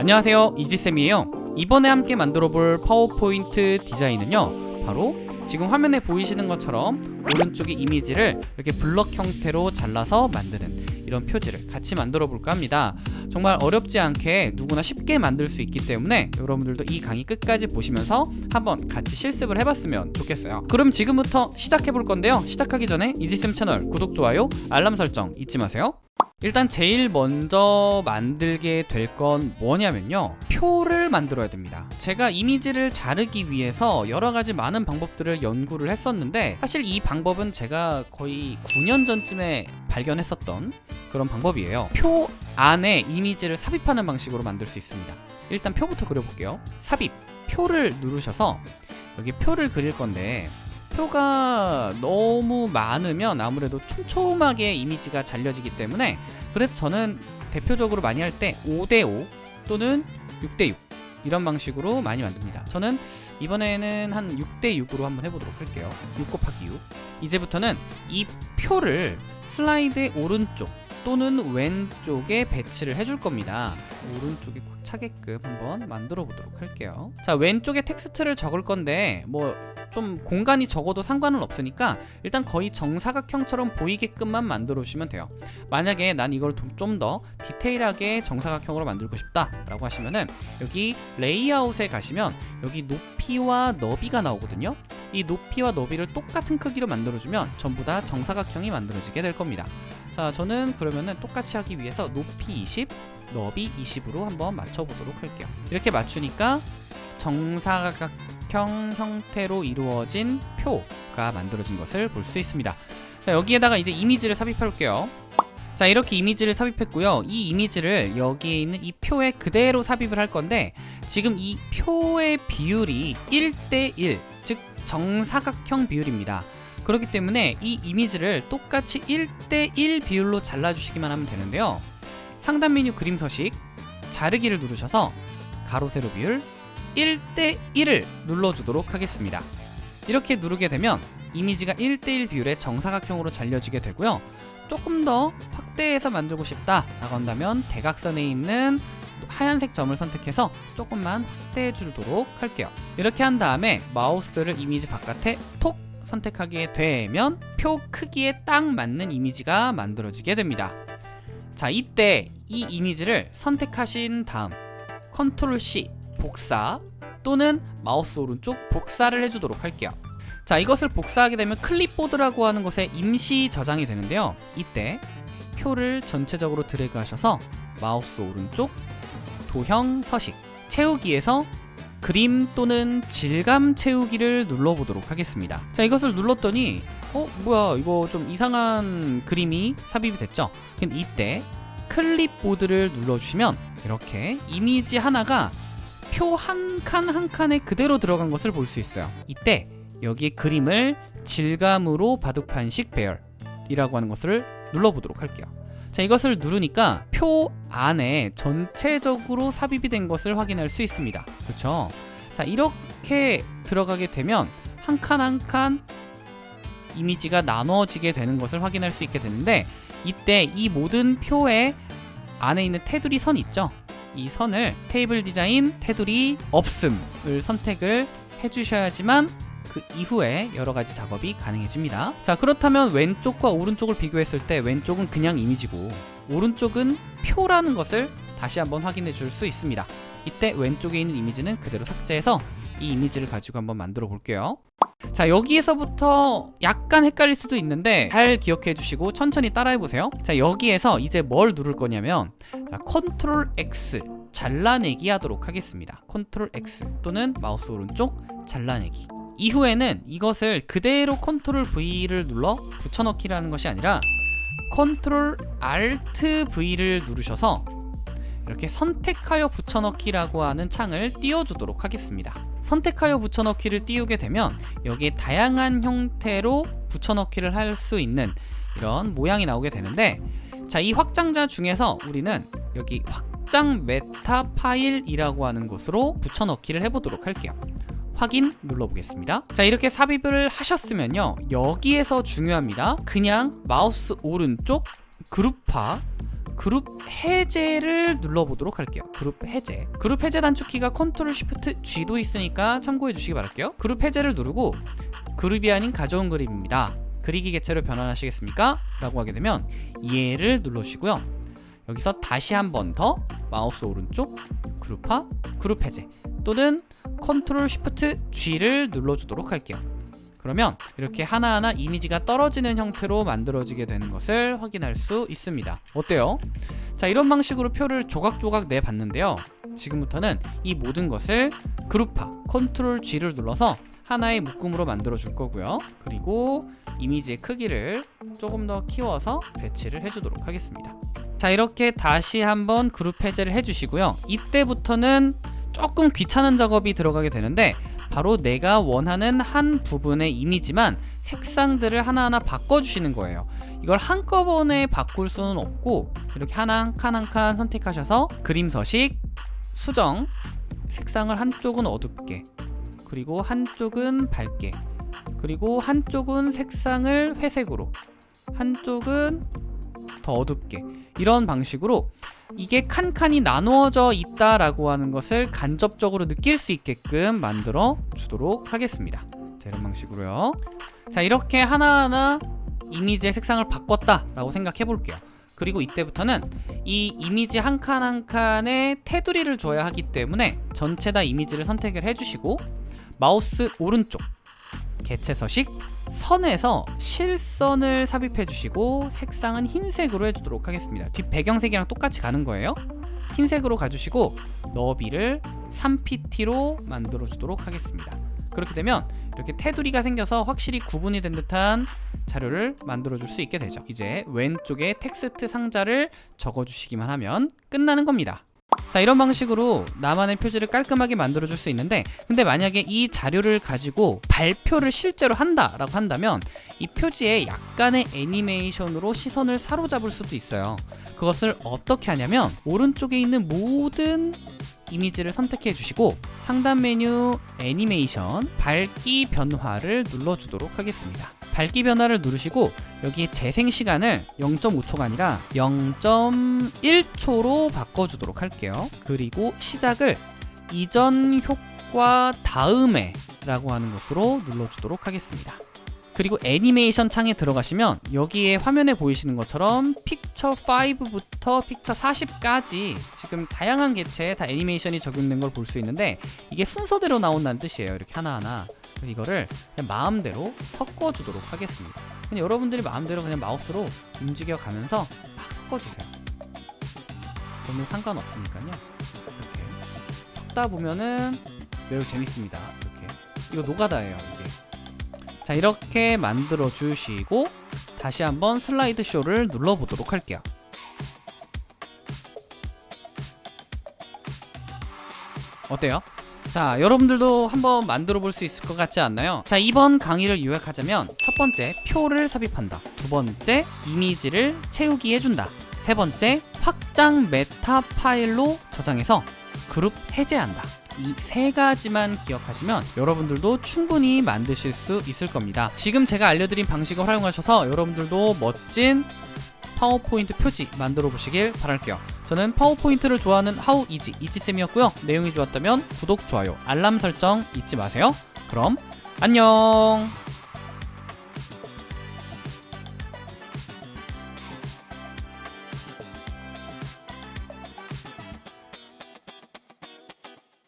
안녕하세요. 이지쌤이에요. 이번에 함께 만들어 볼 파워포인트 디자인은요 바로 지금 화면에 보이시는 것처럼 오른쪽의 이미지를 이렇게 블럭 형태로 잘라서 만드는 이런 표지를 같이 만들어 볼까 합니다. 정말 어렵지 않게 누구나 쉽게 만들 수 있기 때문에 여러분들도 이 강의 끝까지 보시면서 한번 같이 실습을 해봤으면 좋겠어요. 그럼 지금부터 시작해 볼 건데요. 시작하기 전에 이지쌤 채널 구독, 좋아요, 알람 설정 잊지 마세요 일단 제일 먼저 만들게 될 건 뭐냐면요. 표를 만들어야 됩니다. 제가 이미지를 자르기 위해서 여러 가지 많은 방법들을 연구를 했었는데 사실 이 방법은 제가 거의 9년 전쯤에 발견했었던 그런 방법이에요. 표 안에 이미지를 삽입하는 방식으로 만들 수 있습니다. 일단 표부터 그려볼게요. 삽입. 표를 누르셔서 여기 표를 그릴 건데 표가 너무 많으면 아무래도 촘촘하게 이미지가 잘려지기 때문에 그래서 저는 대표적으로 많이 할 때 5대5 또는 6대6 이런 방식으로 많이 만듭니다. 저는 이번에는 한 6대6으로 한번 해보도록 할게요. 6 곱하기 6 이제부터는 이 표를 슬라이드의 오른쪽 또는 왼쪽에 배치를 해줄 겁니다 오른쪽에 꽉 차게끔 한번 만들어 보도록 할게요. 자 왼쪽에 텍스트를 적을 건데 뭐 좀 공간이 적어도 상관은 없으니까 일단 거의 정사각형처럼 보이게끔만 만들어 주시면 돼요. 만약에 난 이걸 좀 더 디테일하게 정사각형으로 만들고 싶다 라고 하시면은 여기 레이아웃에 가시면 여기 높이와 너비가 나오거든요. 이 높이와 너비를 똑같은 크기로 만들어주면 전부 다 정사각형이 만들어지게 될 겁니다 자 저는 그러면은 똑같이 하기 위해서 높이 20 너비 20으로 한번 맞춰보도록 할게요. 이렇게 맞추니까 정사각형 형태로 이루어진 표가 만들어진 것을 볼 수 있습니다. 자 여기에다가 이제 이미지를 삽입할게요. 자 이렇게 이미지를 삽입했고요. 이 이미지를 여기에 있는 이 표에 그대로 삽입을 할 건데 지금 이 표의 비율이 1대1 즉 정사각형 비율입니다 그렇기 때문에 이 이미지를 똑같이 1대1 비율로 잘라주시기만 하면 되는데요. 상단 메뉴 그림 서식 자르기를 누르셔서 가로 세로 비율 1대1을 눌러주도록 하겠습니다. 이렇게 누르게 되면 이미지가 1대1 비율의 정사각형으로 잘려지게 되고요. 조금 더 확대해서 만들고 싶다 라고 한다면 대각선에 있는 하얀색 점을 선택해서 조금만 확대해 주도록 할게요. 이렇게 한 다음에 마우스를 이미지 바깥에 톡 선택하게 되면 표 크기에 딱 맞는 이미지가 만들어지게 됩니다. 자 이때 이 이미지를 선택하신 다음 컨트롤 C 복사 또는 마우스 오른쪽 복사를 해주도록 할게요. 자 이것을 복사하게 되면 클립보드라고 하는 곳에 임시 저장이 되는데요. 이때 표를 전체적으로 드래그 하셔서 마우스 오른쪽 도형 서식 채우기에서 그림 또는 질감 채우기를 눌러보도록 하겠습니다. 자 이것을 눌렀더니 어 뭐야 이거 좀 이상한 그림이 삽입이 됐죠? 그럼 이때 클립보드를 눌러주시면 이렇게 이미지 하나가 표 한 칸한 칸에 그대로 들어간 것을 볼 수 있어요. 이때 여기에 그림을 질감으로 바둑판식 배열이라고 하는 것을 눌러보도록 할게요 자 이것을 누르니까 표 안에 전체적으로 삽입이 된 것을 확인할 수 있습니다. 그렇죠? 자 이렇게 들어가게 되면 한 칸 한 칸 이미지가 나눠지게 되는 것을 확인할 수 있게 되는데 이때 이 모든 표의 안에 있는 테두리 선 있죠? 이 선을 테이블 디자인 테두리 없음을 선택을 해주셔야지만 그 이후에 여러 가지 작업이 가능해집니다. 자 그렇다면 왼쪽과 오른쪽을 비교했을 때 왼쪽은 그냥 이미지고 오른쪽은 표라는 것을 다시 한번 확인해 줄 수 있습니다. 이때 왼쪽에 있는 이미지는 그대로 삭제해서 이 이미지를 가지고 한번 만들어 볼게요. 자 여기에서부터 약간 헷갈릴 수도 있는데 잘 기억해 주시고 천천히 따라해 보세요. 자 여기에서 이제 뭘 누를 거냐면 자, 컨트롤 X 잘라내기 하도록 하겠습니다. 컨트롤 X 또는 마우스 오른쪽 잘라내기 이후에는 이것을 그대로 컨트롤 V를 눌러 붙여넣기라는 것이 아니라 컨트롤 Alt V를 누르셔서 이렇게 선택하여 붙여넣기라고 하는 창을 띄워주도록 하겠습니다. 선택하여 붙여넣기를 띄우게 되면 여기에 다양한 형태로 붙여넣기를 할 수 있는 이런 모양이 나오게 되는데 자 이 확장자 중에서 우리는 여기 확장 메타 파일이라고 하는 곳으로 붙여넣기를 해보도록 할게요 확인 눌러보겠습니다. 자 이렇게 삽입을 하셨으면요. 여기에서 중요합니다. 그냥 마우스 오른쪽 그룹화 그룹 해제를 눌러보도록 할게요. 그룹 해제. 그룹 해제 단축키가 컨트롤 쉬프트 G도 있으니까 참고해 주시기 바랄게요. 그룹 해제를 누르고 그룹이 아닌 가져온 그림입니다. 그리기 개체로 변환하시겠습니까? 라고 하게 되면 얘를 눌러주시고요. 여기서 다시 한 번 더 마우스 오른쪽 그룹화 그룹 해제. 또는 컨트롤 쉬프트 G를 눌러주도록 할게요. 그러면 이렇게 하나하나 이미지가 떨어지는 형태로 만들어지게 되는 것을 확인할 수 있습니다. 어때요? 자 이런 방식으로 표를 조각조각 내봤는데요. 지금부터는 이 모든 것을 그룹화 컨트롤 G를 눌러서 하나의 묶음으로 만들어 줄 거고요. 그리고 이미지의 크기를 조금 더 키워서 배치를 해주도록 하겠습니다. 자 이렇게 다시 한번 그룹 해제를 해주시고요. 이때부터는 조금 귀찮은 작업이 들어가게 되는데 바로 내가 원하는 한 부분의 이미지만 색상들을 하나하나 바꿔주시는 거예요. 이걸 한꺼번에 바꿀 수는 없고 이렇게 하나 한 칸 한 칸 선택하셔서 그림 서식 수정 색상을 한쪽은 어둡게 그리고 한쪽은 밝게 그리고 한쪽은 색상을 회색으로 한쪽은 더 어둡게 이런 방식으로 이게 칸칸이 나누어져 있다라고 하는 것을 간접적으로 느낄 수 있게끔 만들어 주도록 하겠습니다. 자 이런 방식으로요. 자 이렇게 하나하나 이미지의 색상을 바꿨다 라고 생각해 볼게요. 그리고 이때부터는 이 이미지 한 칸 한 칸에 테두리를 줘야 하기 때문에 전체 다 이미지를 선택을 해주시고 마우스 오른쪽 개체 서식 선에서 실선을 삽입해 주시고 색상은 흰색으로 해주도록 하겠습니다. 뒷 배경색이랑 똑같이 가는 거예요. 흰색으로 가주시고 너비를 3pt로 만들어 주도록 하겠습니다. 그렇게 되면 이렇게 테두리가 생겨서 확실히 구분이 된 듯한 자료를 만들어 줄 수 있게 되죠. 이제 왼쪽에 텍스트 상자를 적어 주시기만 하면 끝나는 겁니다 자 이런 방식으로 나만의 표지를 깔끔하게 만들어 줄 수 있는데 근데 만약에 이 자료를 가지고 발표를 실제로 한다라고 한다면 이 표지에 약간의 애니메이션으로 시선을 사로잡을 수도 있어요. 그것을 어떻게 하냐면 오른쪽에 있는 모든 이미지를 선택해 주시고 상단 메뉴 애니메이션 밝기 변화를 눌러주도록 하겠습니다 밝기 변화를 누르시고 여기 재생 시간을 0.5초가 아니라 0.1초로 바꿔주도록 할게요. 그리고 시작을 이전 효과 다음에 라고 하는 것으로 눌러주도록 하겠습니다. 그리고 애니메이션 창에 들어가시면 여기에 화면에 보이시는 것처럼 픽처 5부터 픽처 40까지 지금 다양한 개체에 다 애니메이션이 적용된 걸 볼 수 있는데 이게 순서대로 나온다는 뜻이에요. 이렇게 하나하나 이거를 그냥 마음대로 섞어주도록 하겠습니다. 그냥 여러분들이 마음대로 그냥 마우스로 움직여 가면서 막 섞어주세요. 저는 상관없으니까요. 이렇게. 섞다 보면은 매우 재밌습니다. 이렇게. 이거 노가다예요 이게. 자 이렇게 만들어 주시고 다시 한번 슬라이드 쇼를 눌러 보도록 할게요. 어때요? 자 여러분들도 한번 만들어 볼 수 있을 것 같지 않나요? 자 이번 강의를 요약하자면 첫 번째 표를 삽입한다. 두 번째 이미지를 채우기 해준다. 세 번째 확장 메타 파일로 저장해서 그룹 해제한다. 이세 가지만 기억하시면 여러분들도 충분히 만드실 수 있을 겁니다. 지금 제가 알려드린 방식을 활용하셔서 여러분들도 멋진 파워포인트 표지 만들어 보시길 바랄게요 저는 파워포인트를 좋아하는 하우 이지 이지쌤이었고요. 내용이 좋았다면 구독, 좋아요, 알람 설정 잊지 마세요. 그럼 안녕